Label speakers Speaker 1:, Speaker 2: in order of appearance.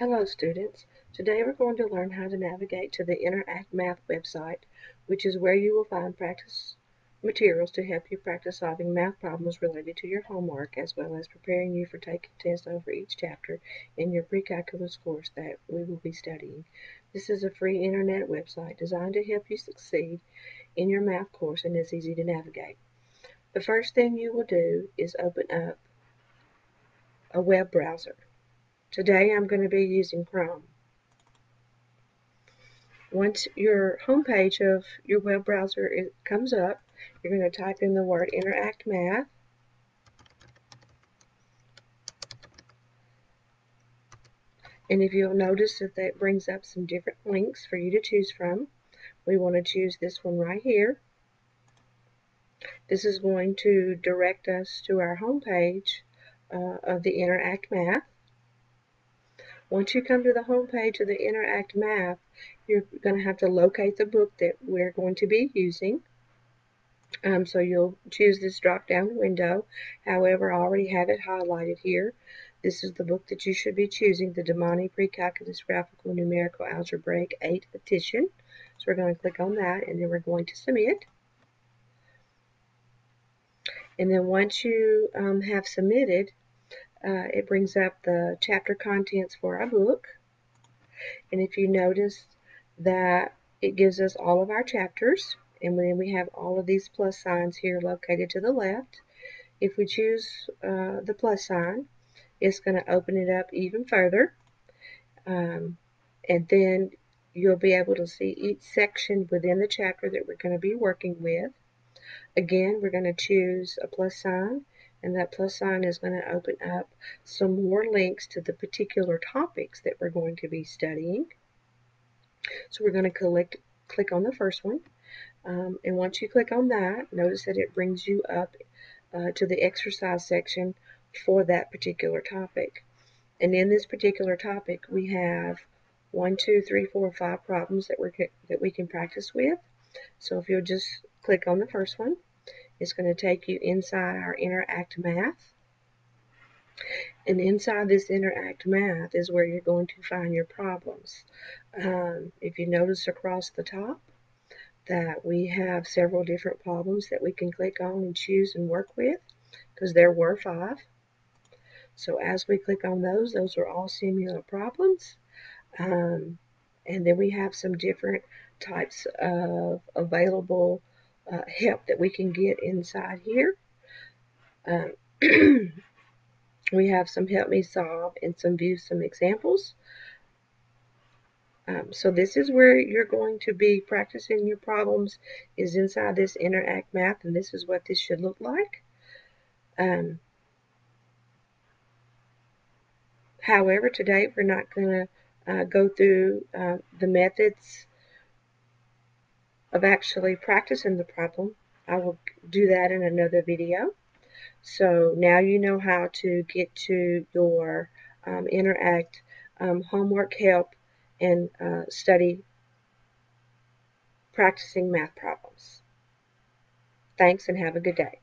Speaker 1: Hello students. Today we're going to learn how to navigate to the Interact Math website, which is where you will find practice materials to help you practice solving math problems related to your homework, as well as preparing you for taking tests over each chapter in your pre-calculus course that we will be studying. This is a free internet website designed to help you succeed in your math course and is easy to navigate. The first thing you will do is open up a web browser. Today I'm going to be using Chrome. Once your home page of your web browser comes up, you're going to type in the word Interact Math. And if you'll notice that that brings up some different links for you to choose from, we want to choose this one right here. This is going to direct us to our home page uh, of the Interact Math. Once you come to the home page of the Interact Math, you're going to have to locate the book that we're going to be using. Um, so you'll choose this drop down window. However, I already have it highlighted here. This is the book that you should be choosing, the Demana Precalculus Graphical Numerical Algebraic 8 edition. So we're going to click on that and then we're going to submit. And then once you um, have submitted, uh, it brings up the chapter contents for our book. And if you notice that it gives us all of our chapters, and then we have all of these plus signs here located to the left. If we choose uh, the plus sign, it's going to open it up even further. Um, and then you'll be able to see each section within the chapter that we're going to be working with. Again, we're going to choose a plus sign and that plus sign is going to open up some more links to the particular topics that we're going to be studying. So we're going to collect, click on the first one. Um, and once you click on that, notice that it brings you up uh, to the exercise section for that particular topic. And in this particular topic, we have one, two, three, four, five problems that we that we can practice with. So if you'll just click on the first one, it's going to take you inside our Interact Math. And inside this Interact Math is where you're going to find your problems. Um, if you notice across the top that we have several different problems that we can click on and choose and work with, because there were five. So as we click on those, those are all similar problems. Um, and then we have some different types of available uh, help that we can get inside here. Um, we have some help me solve and some view some examples. Um, so this is where you're going to be practicing your problems is inside this Interact Math and this is what this should look like. Um, however, today we're not going to uh, go through uh, the methods of actually practicing the problem. I will do that in another video. So now you know how to get to your um, Interact um, homework help and uh, study practicing math problems. Thanks and have a good day.